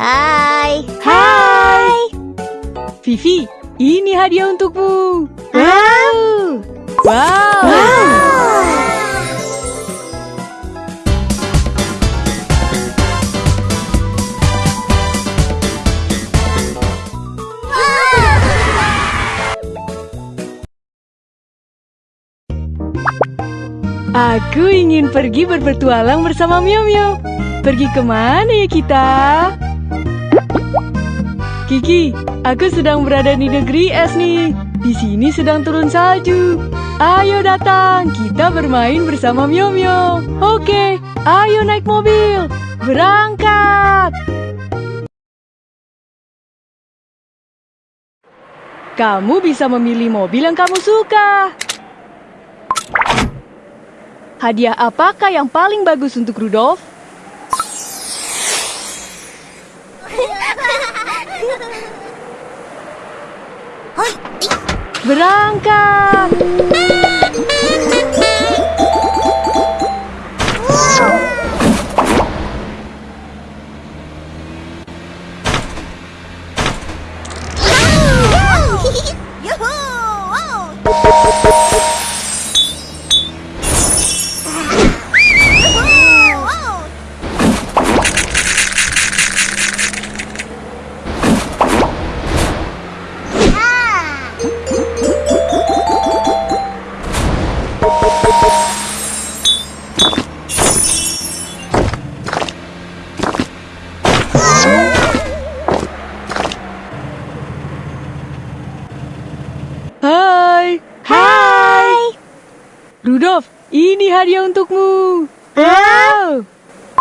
Hai. Hai! Vivi, ini hadiah untukmu. Wow! Wow! Aku ingin pergi berpetualang bersama Mio Mio. Pergi ke mana ya kita? Kiki, aku sedang berada di negeri es nih. Di sini sedang turun salju. Ayo datang, kita bermain bersama Mio Mio. Oke, ayo naik mobil. Berangkat. Kamu bisa memilih mobil yang kamu suka. Hadiah apakah yang paling bagus untuk Rudolf? Berangkat! Hai. Hai. Rudolf, ini hadiah untukmu. Wow.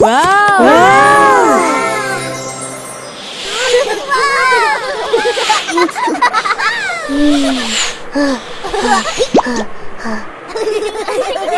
Wow.